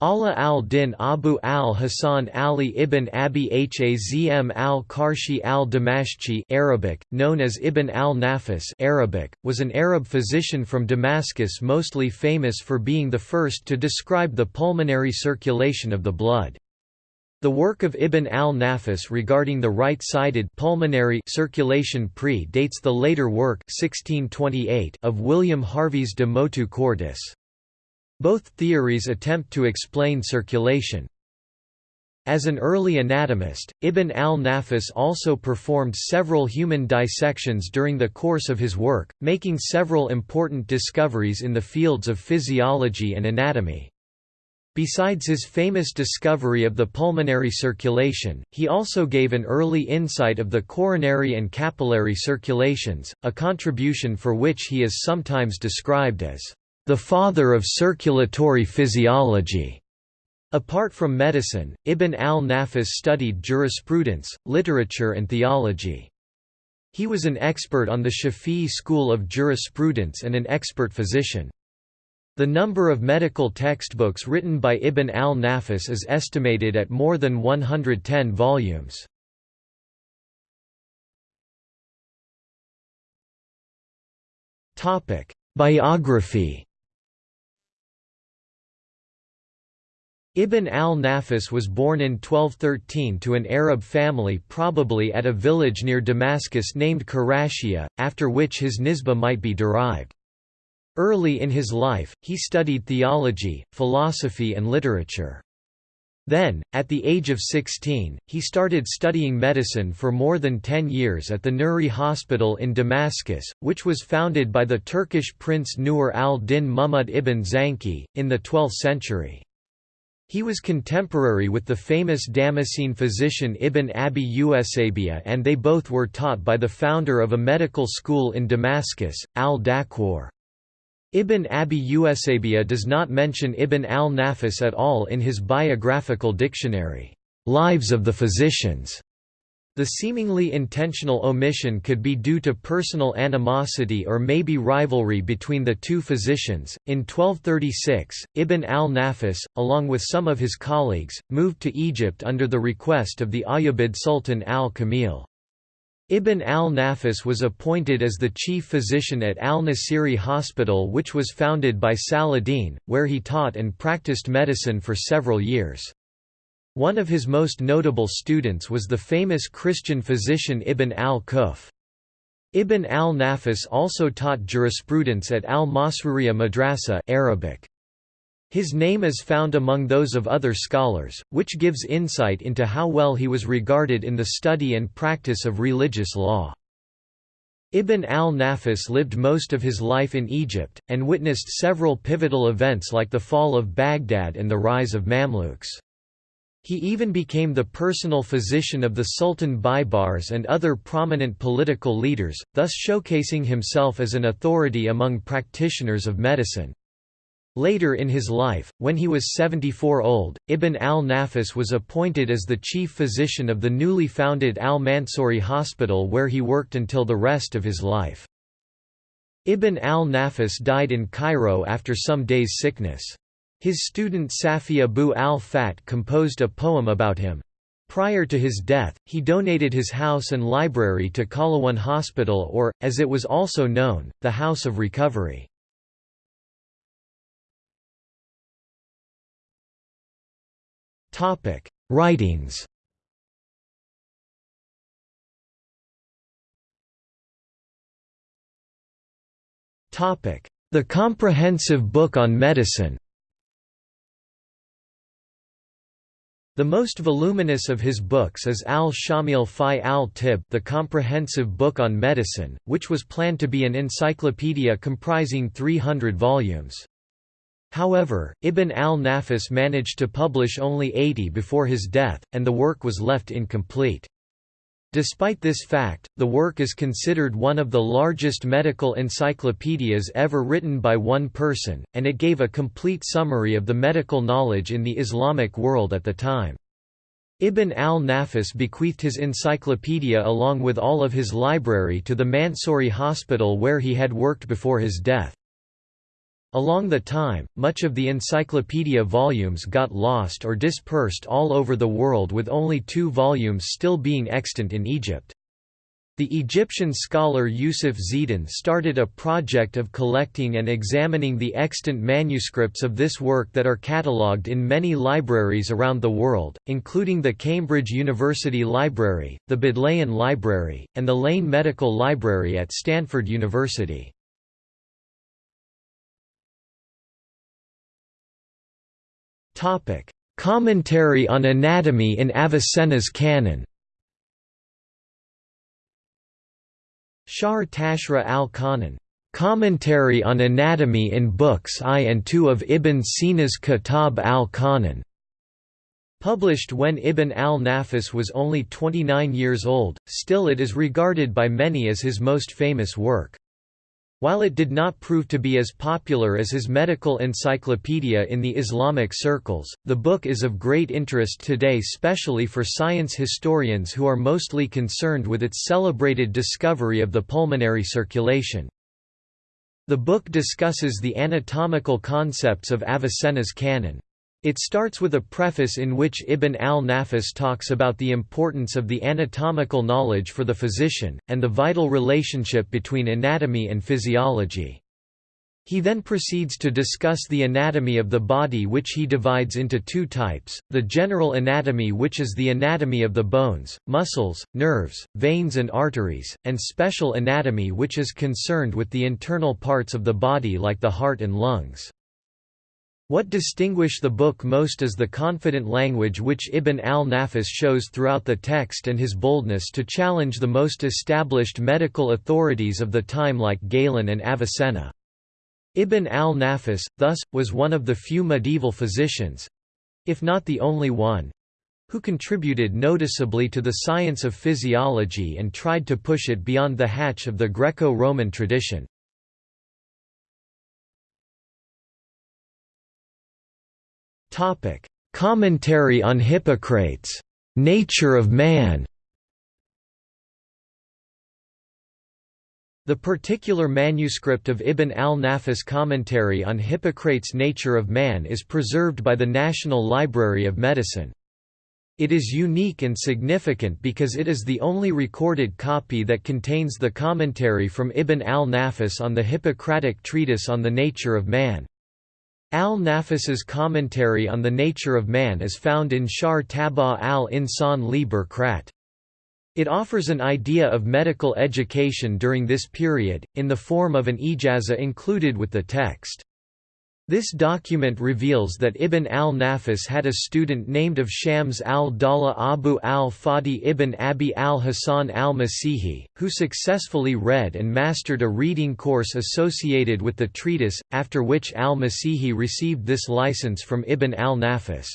Ala al-Din Abu al-Hasan Ali ibn Abi Hazm al-Karshi al-Damashqi Arabic, known as Ibn al-Nafis Arabic, was an Arab physician from Damascus mostly famous for being the first to describe the pulmonary circulation of the blood. The work of Ibn al-Nafis regarding the right-sided pulmonary circulation pre-dates the later work 1628 of William Harvey's De Motu Cordis. Both theories attempt to explain circulation. As an early anatomist, Ibn al-Nafis also performed several human dissections during the course of his work, making several important discoveries in the fields of physiology and anatomy. Besides his famous discovery of the pulmonary circulation, he also gave an early insight of the coronary and capillary circulations, a contribution for which he is sometimes described as the father of circulatory physiology. Apart from medicine, Ibn al-Nafis studied jurisprudence, literature and theology. He was an expert on the Shafi'i school of jurisprudence and an expert physician. The number of medical textbooks written by Ibn al-Nafis is estimated at more than 110 volumes. Biography Ibn al-Nafis was born in 1213 to an Arab family probably at a village near Damascus named Karashia, after which his nisbah might be derived. Early in his life, he studied theology, philosophy and literature. Then, at the age of 16, he started studying medicine for more than 10 years at the Nuri Hospital in Damascus, which was founded by the Turkish prince Nur al-Din Muhammad ibn Zanki, in the 12th century. He was contemporary with the famous Damascene physician Ibn Abi Usabiya and they both were taught by the founder of a medical school in Damascus, al-Dakwar. Ibn Abi Usabiya does not mention Ibn al-Nafis at all in his biographical dictionary, Lives of the Physicians. The seemingly intentional omission could be due to personal animosity or maybe rivalry between the two physicians. In 1236, Ibn al-Nafis, along with some of his colleagues, moved to Egypt under the request of the Ayyubid Sultan al-Kamil. Ibn al-Nafis was appointed as the chief physician at al-Nasiri Hospital which was founded by Saladin, where he taught and practiced medicine for several years. One of his most notable students was the famous Christian physician Ibn al-Quff. Ibn al-Nafis also taught jurisprudence at al-Masruriya Madrasa Arabic. His name is found among those of other scholars, which gives insight into how well he was regarded in the study and practice of religious law. Ibn al-Nafis lived most of his life in Egypt, and witnessed several pivotal events like the fall of Baghdad and the rise of Mamluks. He even became the personal physician of the Sultan Baybars and other prominent political leaders, thus showcasing himself as an authority among practitioners of medicine. Later in his life, when he was 74 old, Ibn al-Nafis was appointed as the chief physician of the newly founded al-Mansuri Hospital where he worked until the rest of his life. Ibn al-Nafis died in Cairo after some days' sickness. His student Safi Abu al-Fat composed a poem about him. Prior to his death, he donated his house and library to Qalawun Hospital or, as it was also known, the House of Recovery. Writings The Comprehensive Book on Medicine The most voluminous of his books is Al-Shamil fi al-Tib the Comprehensive Book on Medicine, which was planned to be an encyclopedia comprising 300 volumes. However, Ibn al-Nafis managed to publish only 80 before his death, and the work was left incomplete. Despite this fact, the work is considered one of the largest medical encyclopedias ever written by one person, and it gave a complete summary of the medical knowledge in the Islamic world at the time. Ibn al-Nafis bequeathed his encyclopedia along with all of his library to the Mansouri hospital where he had worked before his death. Along the time, much of the encyclopedia volumes got lost or dispersed all over the world with only two volumes still being extant in Egypt. The Egyptian scholar Youssef Ziedan started a project of collecting and examining the extant manuscripts of this work that are catalogued in many libraries around the world, including the Cambridge University Library, the Bodleian Library, and the Lane Medical Library at Stanford University. Commentary on anatomy in Avicenna's canon. Sharh Tashrih al-Qanun, "'Commentary on Anatomy in Books I and II of Ibn Sina's Kitab al-Qanun' Published when Ibn al-Nafis was only 29 years old, still it is regarded by many as his most famous work. While it did not prove to be as popular as his medical encyclopedia in the Islamic circles, the book is of great interest today specially for science historians who are mostly concerned with its celebrated discovery of the pulmonary circulation. The book discusses the anatomical concepts of Avicenna's canon. It starts with a preface in which Ibn al-Nafis talks about the importance of the anatomical knowledge for the physician, and the vital relationship between anatomy and physiology. He then proceeds to discuss the anatomy of the body which he divides into two types, the general anatomy which is the anatomy of the bones, muscles, nerves, veins and arteries, and special anatomy which is concerned with the internal parts of the body like the heart and lungs. What distinguish the book most is the confident language which Ibn al-Nafis shows throughout the text and his boldness to challenge the most established medical authorities of the time like Galen and Avicenna. Ibn al-Nafis, thus, was one of the few medieval physicians—if not the only one, who contributed noticeably to the science of physiology and tried to push it beyond the hatch of the Greco-Roman tradition. Topic: Commentary on Hippocrates. Nature of man. The particular manuscript of Ibn al-Nafis commentary on Hippocrates' Nature of Man is preserved by the National Library of Medicine. It is unique and significant because it is the only recorded copy that contains the commentary from Ibn al-Nafis on the Hippocratic treatise on the nature of man. Al-Nafis's commentary on the nature of man is found in Sharh Tabah al-Insan li-Buqrat. It offers an idea of medical education during this period, in the form of an ijaza included with the text. This document reveals that Ibn al-Nafis had a student named of Shams al-Dawla Abu al-Fadl ibn Abi al-Hasan al-Masihi, who successfully read and mastered a reading course associated with the treatise, after which al-Masihi received this license from Ibn al-Nafis.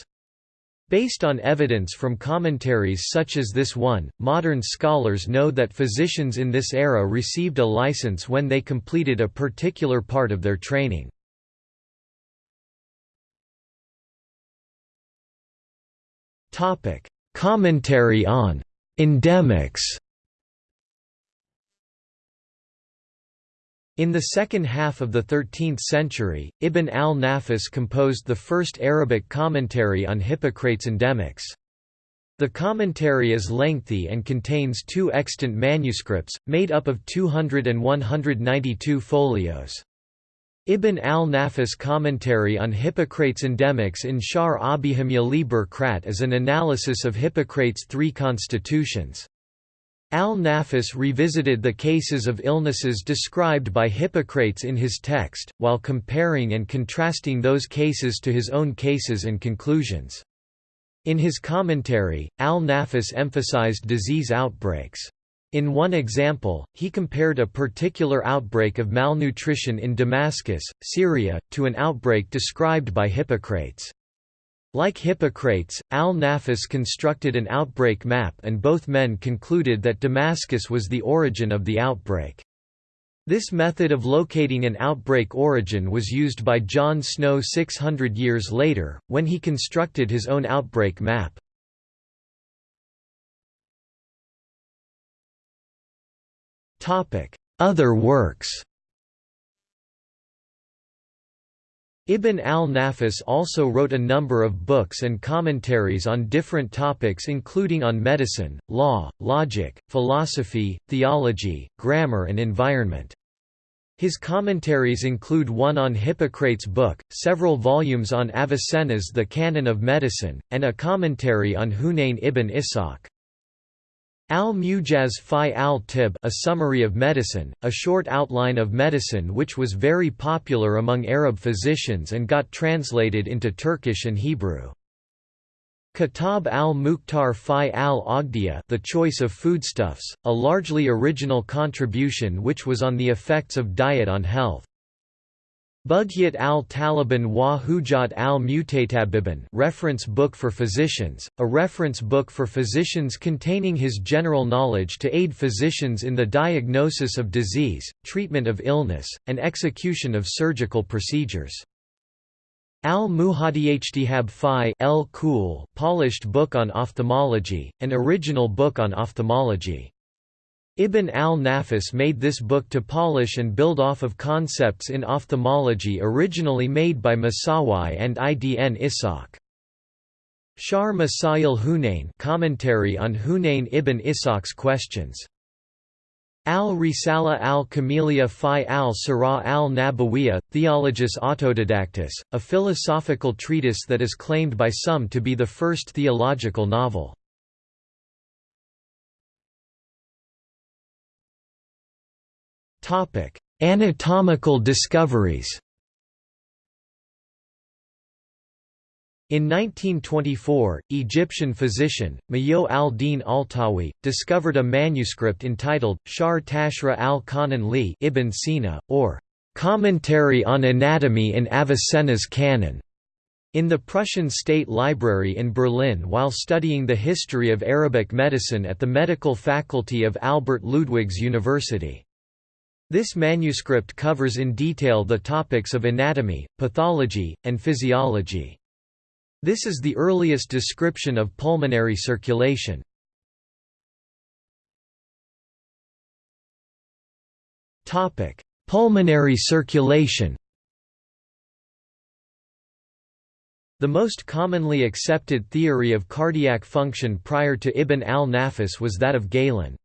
Based on evidence from commentaries such as this one, modern scholars know that physicians in this era received a license when they completed a particular part of their training. Topic: Commentary on epidemics. In the second half of the 13th century, Ibn al-Nafis composed the first Arabic commentary on Hippocrates' epidemics. The commentary is lengthy and contains two extant manuscripts, made up of 200 and 192 folios. Ibn al-Nafis commentary on Hippocrates' epidemics in Sharh Abihimya li-Buqrat is an analysis of Hippocrates' three constitutions. Al-Nafis revisited the cases of illnesses described by Hippocrates in his text, while comparing and contrasting those cases to his own cases and conclusions. In his commentary, Al-Nafis emphasized disease outbreaks. In one example, he compared a particular outbreak of malnutrition in Damascus, Syria, to an outbreak described by Hippocrates. Like Hippocrates, al-Nafis constructed an outbreak map and both men concluded that Damascus was the origin of the outbreak. This method of locating an outbreak origin was used by John Snow 600 years later, when he constructed his own outbreak map. Other works Ibn al-Nafis also wrote a number of books and commentaries on different topics including on medicine, law, logic, philosophy, theology, grammar and environment. His commentaries include one on Hippocrates' book, several volumes on Avicenna's The Canon of Medicine, and a commentary on Hunayn ibn Ishaq. Al-Mujaz fi al-Tib a summary of medicine, a short outline of medicine which was very popular among Arab physicians and got translated into Turkish and Hebrew. Kitab al-Mukhtar fi al-Aghdiyah The Choice of Foodstuffs, a largely original contribution which was on the effects of diet on health. Bughyat al-Taliban wa Hujat al-Mutatabiban reference book for physicians, a reference book for physicians containing his general knowledge to aid physicians in the diagnosis of disease, treatment of illness, and execution of surgical procedures. Al-Muhadiyhtihab fi el Kul, polished book on ophthalmology, an original book on ophthalmology. Ibn al-Nafis made this book to polish and build off of concepts in ophthalmology originally made by Masawi and Ibn Ishaq. Sharh Masail Hunayn commentary on Hunayn ibn Ishaq's questions. Al-Risala al-Kamilia fi al-Sirah al-Nabawiyya, Theologus Autodidactus, a philosophical treatise that is claimed by some to be the first theological novel. Topic: Anatomical discoveries. In 1924, Egyptian physician, Mayo al-Din al-Tawi, discovered a manuscript entitled, Sharh Tashrih al-Qanun li Ibn Sina, or Commentary on Anatomy in Avicenna's Canon, in the Prussian State Library in Berlin while studying the history of Arabic medicine at the medical faculty of Albert Ludwigs University. This manuscript covers in detail the topics of anatomy, pathology, and physiology. This is the earliest description of pulmonary circulation. Topic: Pulmonary circulation The most commonly accepted theory of cardiac function prior to Ibn al-Nafis was that of Galen.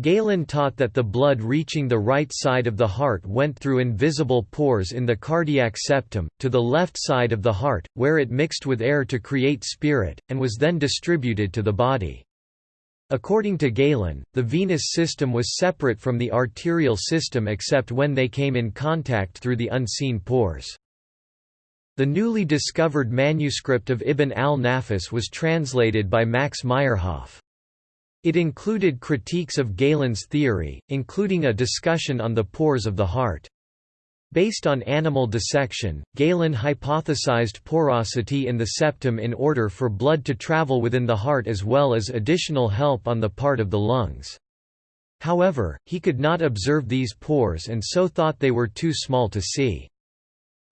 Galen taught that the blood reaching the right side of the heart went through invisible pores in the cardiac septum, to the left side of the heart, where it mixed with air to create spirit, and was then distributed to the body. According to Galen, the venous system was separate from the arterial system except when they came in contact through the unseen pores. The newly discovered manuscript of Ibn al-Nafis was translated by Max Meyerhoff. It included critiques of Galen's theory, including a discussion on the pores of the heart. Based on animal dissection, Galen hypothesized porosity in the septum in order for blood to travel within the heart as well as additional help on the part of the lungs. However, he could not observe these pores and so thought they were too small to see.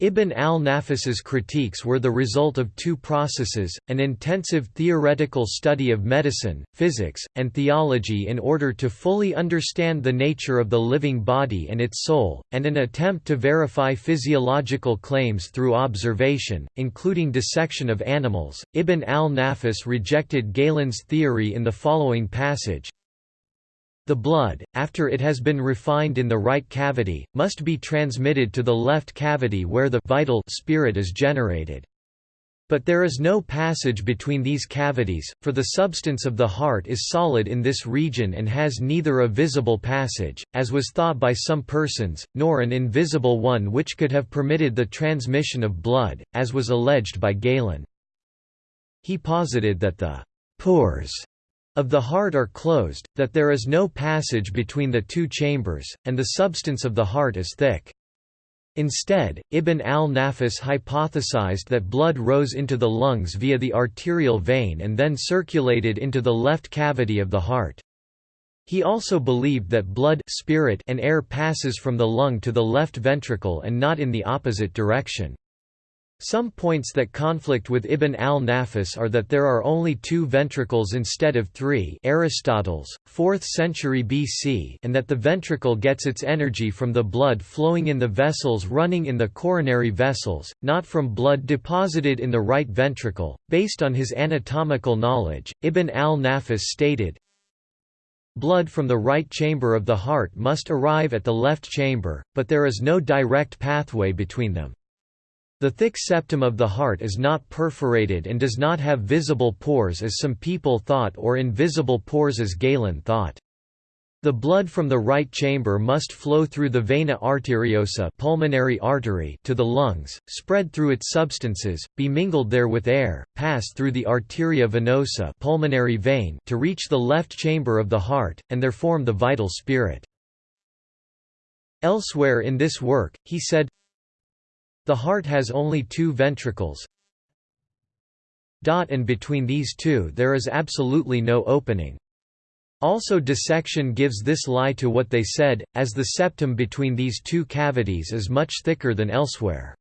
Ibn al-Nafis's critiques were the result of two processes, an intensive theoretical study of medicine, physics, and theology in order to fully understand the nature of the living body and its soul, and an attempt to verify physiological claims through observation, including dissection of animals. Ibn al-Nafis rejected Galen's theory in the following passage, the blood, after it has been refined in the right cavity, must be transmitted to the left cavity where the vital spirit is generated. But there is no passage between these cavities, for the substance of the heart is solid in this region and has neither a visible passage, as was thought by some persons, nor an invisible one which could have permitted the transmission of blood, as was alleged by Galen. He posited that the pores of the heart are closed, that there is no passage between the two chambers, and the substance of the heart is thick. Instead, Ibn al-Nafis hypothesized that blood rose into the lungs via the arterial vein and then circulated into the left cavity of the heart. He also believed that blood spirit and air passes from the lung to the left ventricle and not in the opposite direction. Some points that conflict with Ibn al-Nafis are that there are only two ventricles instead of three Aristotle's, 4th century BC and that the ventricle gets its energy from the blood flowing in the vessels running in the coronary vessels, not from blood deposited in the right ventricle. Based on his anatomical knowledge, Ibn al-Nafis stated, Blood from the right chamber of the heart must arrive at the left chamber, but there is no direct pathway between them. The thick septum of the heart is not perforated and does not have visible pores as some people thought or invisible pores as Galen thought. The blood from the right chamber must flow through the vena arteriosa pulmonary artery to the lungs, spread through its substances, be mingled there with air, pass through the arteria venosa pulmonary vein to reach the left chamber of the heart, and there form the vital spirit. Elsewhere in this work, he said, the heart has only two ventricles and between these two there is absolutely no opening. Also dissection gives this lie to what they said, as the septum between these two cavities is much thicker than elsewhere.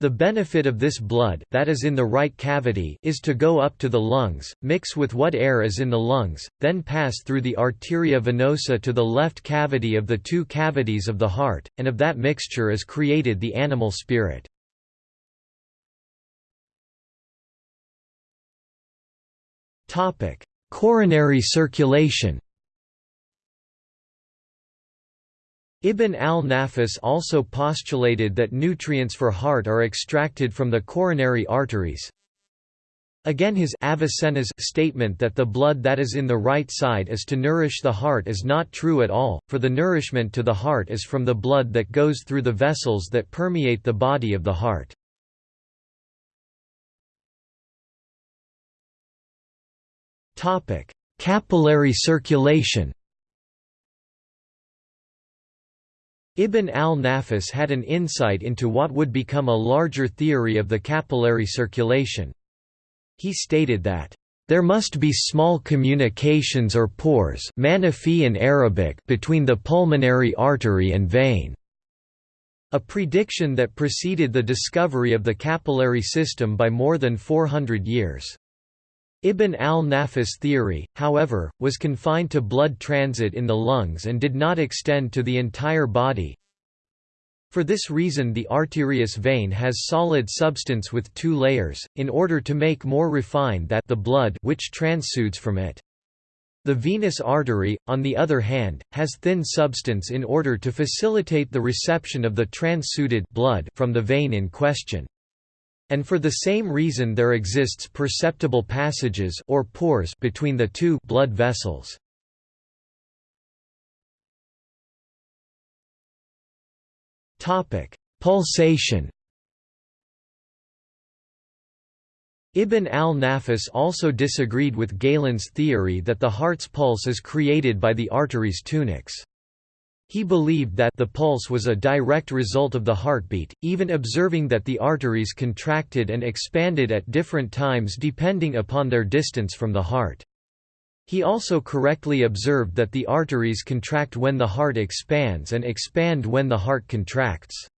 The benefit of this blood that is in the right cavity is to go up to the lungs, mix with what air is in the lungs, then pass through the arteria venosa to the left cavity of the two cavities of the heart, and of that mixture is created the animal spirit. Coronary circulation Ibn al-Nafis also postulated that nutrients for heart are extracted from the coronary arteries. Again his Avicenna's statement that the blood that is in the right side is to nourish the heart is not true at all, for the nourishment to the heart is from the blood that goes through the vessels that permeate the body of the heart. Capillary circulation Ibn al-Nafis had an insight into what would become a larger theory of the capillary circulation. He stated that, "...there must be small communications or pores in Arabic between the pulmonary artery and vein." A prediction that preceded the discovery of the capillary system by more than 400 years. Ibn al-Nafis theory, however, was confined to blood transit in the lungs and did not extend to the entire body. For this reason the arterious vein has solid substance with two layers, in order to make more refined that the blood which transsudes from it. The venous artery, on the other hand, has thin substance in order to facilitate the reception of the transsuted blood from the vein in question. And for the same reason there exists perceptible passages or pores between the two blood vessels. Topic: Pulsation. Ibn al-Nafis also disagreed with Galen's theory that the heart's pulse is created by the artery's tunics. He believed that the pulse was a direct result of the heartbeat, even observing that the arteries contracted and expanded at different times depending upon their distance from the heart. He also correctly observed that the arteries contract when the heart expands and expand when the heart contracts.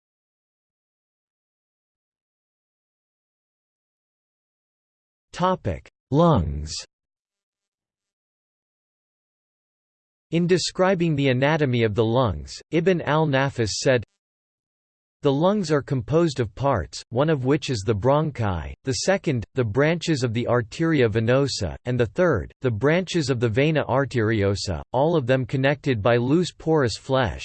Lungs In describing the anatomy of the lungs, Ibn al-Nafis said, the lungs are composed of parts, one of which is the bronchi, the second, the branches of the arteria venosa, and the third, the branches of the vena arteriosa, all of them connected by loose porous flesh,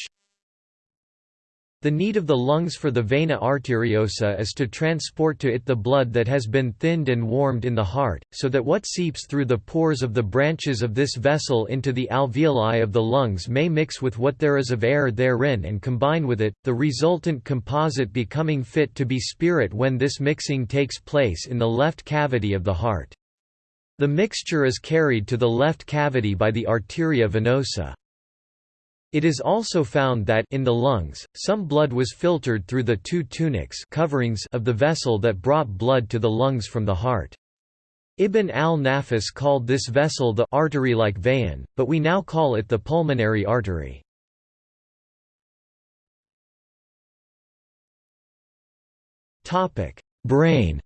the need of the lungs for the vena arteriosa is to transport to it the blood that has been thinned and warmed in the heart, so that what seeps through the pores of the branches of this vessel into the alveoli of the lungs may mix with what there is of air therein and combine with it, the resultant composite becoming fit to be spirit when this mixing takes place in the left cavity of the heart. The mixture is carried to the left cavity by the arteria venosa. It is also found that in the lungs, some blood was filtered through the two tunics coverings of the vessel that brought blood to the lungs from the heart. Ibn al-Nafis called this vessel the artery-like vein, but we now call it the pulmonary artery. brain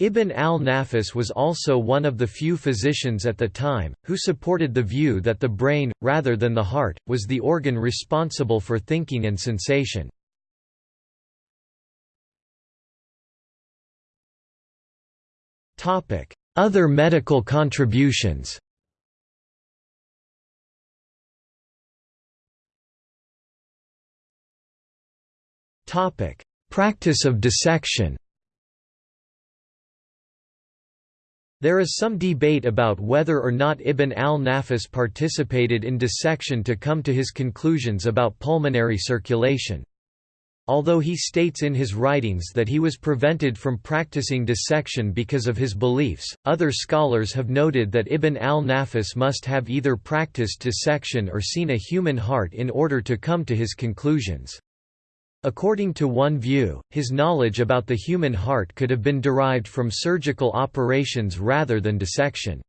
Ibn al-Nafis was also one of the few physicians at the time, who supported the view that the brain, rather than the heart, was the organ responsible for thinking and sensation. Other medical contributions Practice of dissection There is some debate about whether or not Ibn al-Nafis participated in dissection to come to his conclusions about pulmonary circulation. Although he states in his writings that he was prevented from practicing dissection because of his beliefs, other scholars have noted that Ibn al-Nafis must have either practiced dissection or seen a human heart in order to come to his conclusions. According to one view, his knowledge about the human heart could have been derived from surgical operations rather than dissection.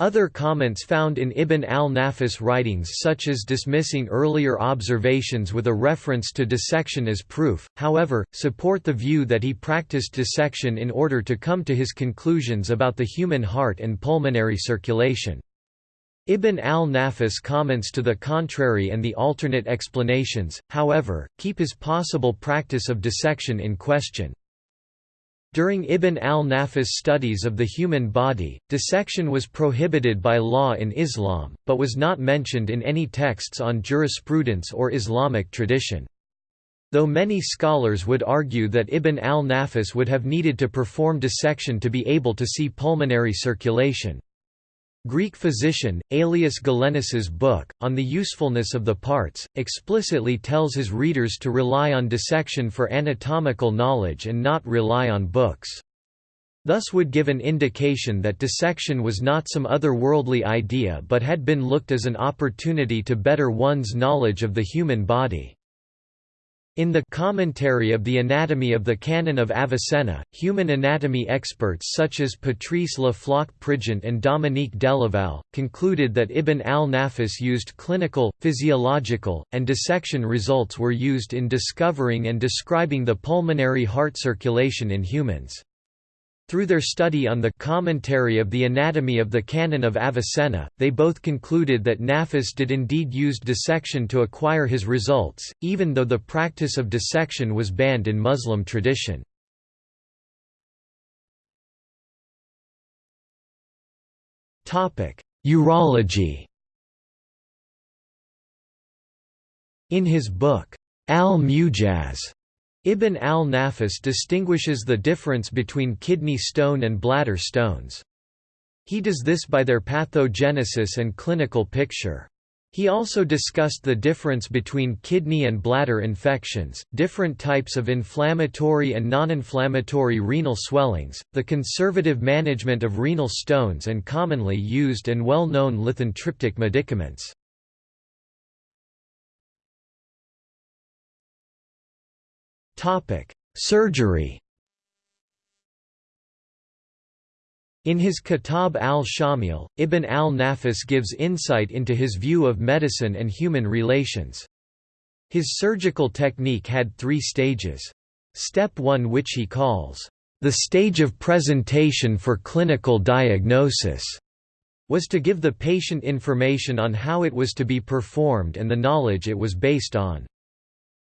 Other comments found in Ibn al-Nafis writings such as dismissing earlier observations with a reference to dissection as proof, however, support the view that he practiced dissection in order to come to his conclusions about the human heart and pulmonary circulation. Ibn al-Nafis comments to the contrary and the alternate explanations, however, keep his possible practice of dissection in question. During Ibn al-Nafis' studies of the human body, dissection was prohibited by law in Islam, but was not mentioned in any texts on jurisprudence or Islamic tradition. Though many scholars would argue that Ibn al-Nafis would have needed to perform dissection to be able to see pulmonary circulation. Greek physician, Aelius Galenos's book, On the Usefulness of the Parts, explicitly tells his readers to rely on dissection for anatomical knowledge and not rely on books. Thus would give an indication that dissection was not some otherworldly idea but had been looked as an opportunity to better one's knowledge of the human body. In the Commentary of the Anatomy of the Canon of Avicenna, human anatomy experts such as Patrice Le Floch-Prigent and Dominique Delaval, concluded that Ibn al-Nafis used clinical, physiological, and dissection results were used in discovering and describing the pulmonary heart circulation in humans. Through their study on the commentary of the anatomy of the Canon of Avicenna, they both concluded that Nafis did indeed use dissection to acquire his results, even though the practice of dissection was banned in Muslim tradition. Urology In his book, Al-Mujaz, Ibn al-Nafis distinguishes the difference between kidney stone and bladder stones. He does this by their pathogenesis and clinical picture. He also discussed the difference between kidney and bladder infections, different types of inflammatory and non-inflammatory renal swellings, the conservative management of renal stones and commonly used and well-known lithotriptic medicaments. Surgery In his Kitab al-Shamil, Ibn al-Nafis gives insight into his view of medicine and human relations. His surgical technique had three stages. Step 1 which he calls, "...the stage of presentation for clinical diagnosis." was to give the patient information on how it was to be performed and the knowledge it was based on.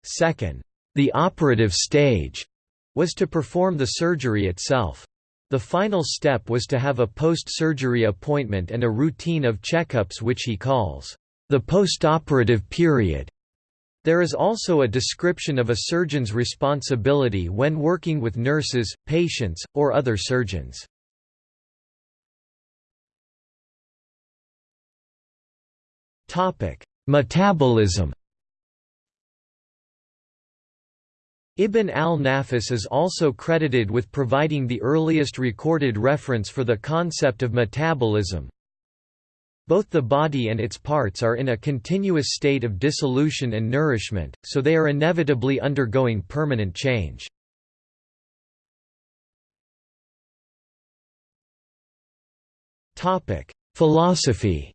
Second, the operative stage was to perform the surgery itself. The final step was to have a post-surgery appointment and a routine of checkups which he calls the postoperative period. There is also a description of a surgeon's responsibility when working with nurses, patients, or other surgeons. Metabolism Ibn al-Nafis is also credited with providing the earliest recorded reference for the concept of metabolism. Both the body and its parts are in a continuous state of dissolution and nourishment, so they are inevitably undergoing permanent change. Philosophy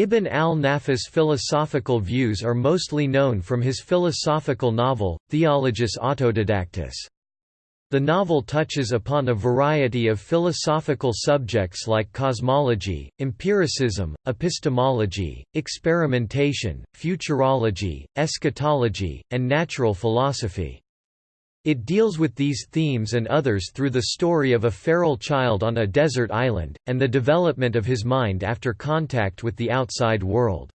Ibn al-Nafis' philosophical views are mostly known from his philosophical novel, Theologus Autodidactus. The novel touches upon a variety of philosophical subjects like cosmology, empiricism, epistemology, experimentation, futurology, eschatology, and natural philosophy. It deals with these themes and others through the story of a feral child on a desert island, and the development of his mind after contact with the outside world.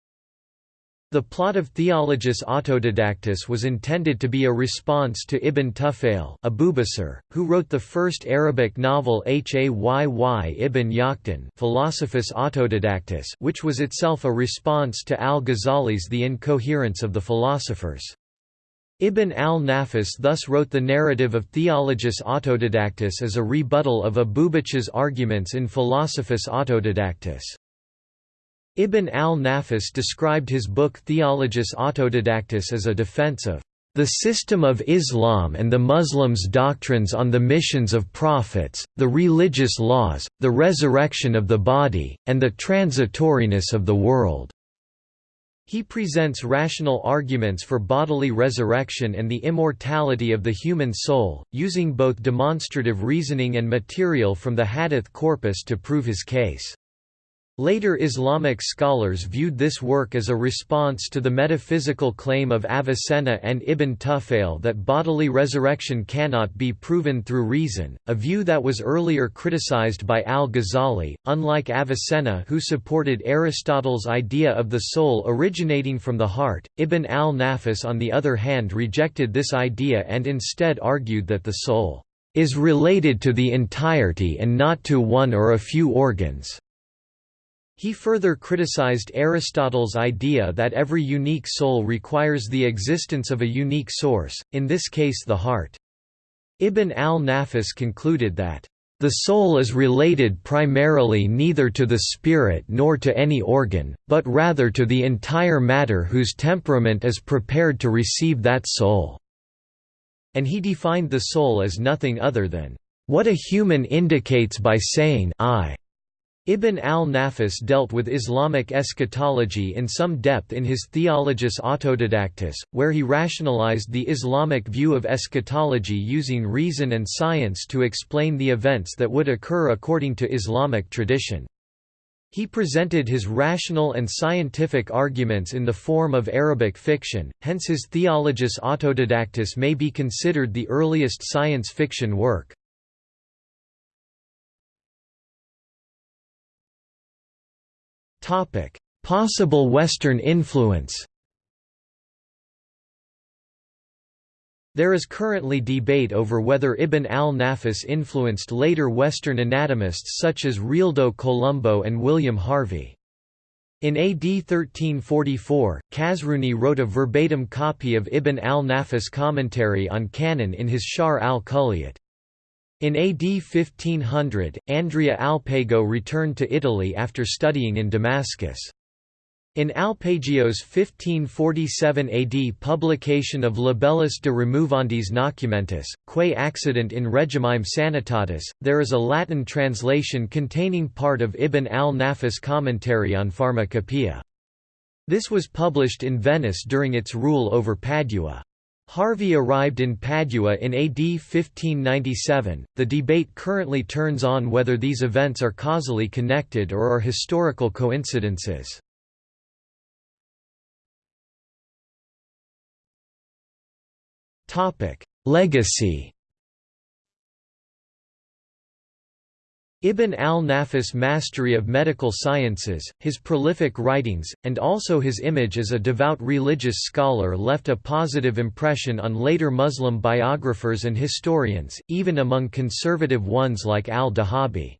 The plot of Theologus Autodidactus was intended to be a response to Ibn Tufayl Abubacer, who wrote the first Arabic novel Hayy ibn Yaqtan Philosophus Autodidactus which was itself a response to al-Ghazali's The Incoherence of the Philosophers. Ibn al-Nafis thus wrote the narrative of Theologus Autodidactus as a rebuttal of Abubacer's arguments in Philosophus Autodidactus. Ibn al-Nafis described his book Theologus Autodidactus as a defense of the system of Islam and the Muslims' doctrines on the missions of prophets, the religious laws, the resurrection of the body, and the transitoriness of the world." He presents rational arguments for bodily resurrection and the immortality of the human soul, using both demonstrative reasoning and material from the hadith corpus to prove his case. Later Islamic scholars viewed this work as a response to the metaphysical claim of Avicenna and Ibn Tufayl that bodily resurrection cannot be proven through reason, a view that was earlier criticized by al-Ghazali, unlike Avicenna who supported Aristotle's idea of the soul originating from the heart. Ibn al-Nafis on the other hand rejected this idea and instead argued that the soul is related to the entirety and not to one or a few organs. He further criticized Aristotle's idea that every unique soul requires the existence of a unique source, in this case the heart. Ibn al-Nafis concluded that, "...the soul is related primarily neither to the spirit nor to any organ, but rather to the entire matter whose temperament is prepared to receive that soul." And he defined the soul as nothing other than, "...what a human indicates by saying I." Ibn al-Nafis dealt with Islamic eschatology in some depth in his Theologus Autodidactus, where he rationalized the Islamic view of eschatology using reason and science to explain the events that would occur according to Islamic tradition. He presented his rational and scientific arguments in the form of Arabic fiction, hence his Theologus Autodidactus may be considered the earliest science fiction work. Possible Western influence There is currently debate over whether Ibn al-Nafis influenced later Western anatomists such as Realdo Colombo and William Harvey. In AD 1344, Khazruni wrote a verbatim copy of Ibn al-Nafis commentary on Canon in his Sharh al-Kulliyat. In AD 1500, Andrea Alpago returned to Italy after studying in Damascus. In Alpago's 1547 AD publication of Libellus de Removendis Nocumentis, Quae Accident in Regimine Sanitatis, there is a Latin translation containing part of Ibn al-Nafis commentary on Pharmacopoeia. This was published in Venice during its rule over Padua. Harvey arrived in Padua in AD 1597. The debate currently turns on whether these events are causally connected or are historical coincidences. Topic: Legacy Ibn al-Nafis' mastery of medical sciences, his prolific writings, and also his image as a devout religious scholar left a positive impression on later Muslim biographers and historians, even among conservative ones like al-Dhahabi.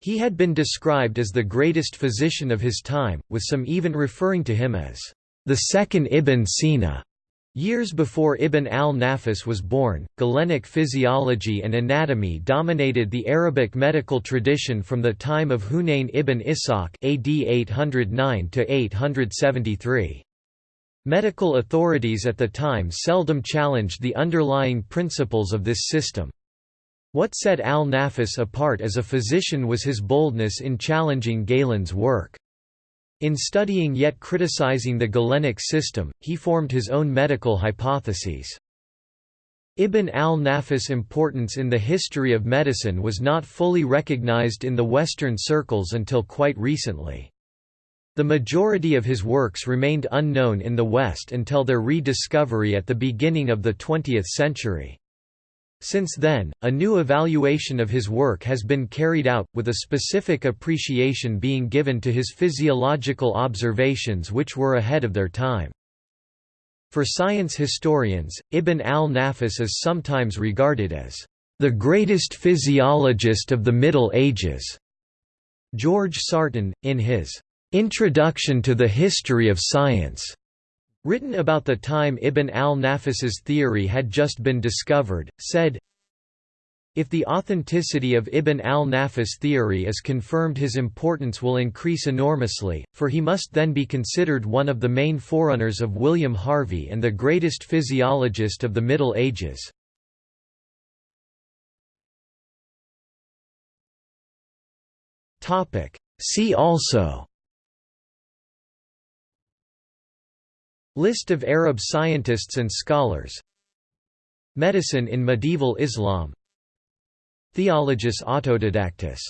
He had been described as the greatest physician of his time, with some even referring to him as the second Ibn Sina. Years before Ibn al-Nafis was born, Galenic physiology and anatomy dominated the Arabic medical tradition from the time of Hunayn ibn Ishaq AD 809 873. Medical authorities at the time seldom challenged the underlying principles of this system. What set al-Nafis apart as a physician was his boldness in challenging Galen's work. In studying yet criticizing the Galenic system, he formed his own medical hypotheses. Ibn al-Nafis' importance in the history of medicine was not fully recognized in the Western circles until quite recently. The majority of his works remained unknown in the West until their rediscovery at the beginning of the 20th century. Since then, a new evaluation of his work has been carried out, with a specific appreciation being given to his physiological observations which were ahead of their time. For science historians, Ibn al-Nafis is sometimes regarded as the greatest physiologist of the Middle Ages. George Sarton, in his Introduction to the History of Science, written about the time Ibn al-Nafis's theory had just been discovered, said, if the authenticity of Ibn al-Nafis theory is confirmed his importance will increase enormously, for he must then be considered one of the main forerunners of William Harvey and the greatest physiologist of the Middle Ages. See also List of Arab scientists and scholars. Medicine in medieval Islam. Theologus autodidactus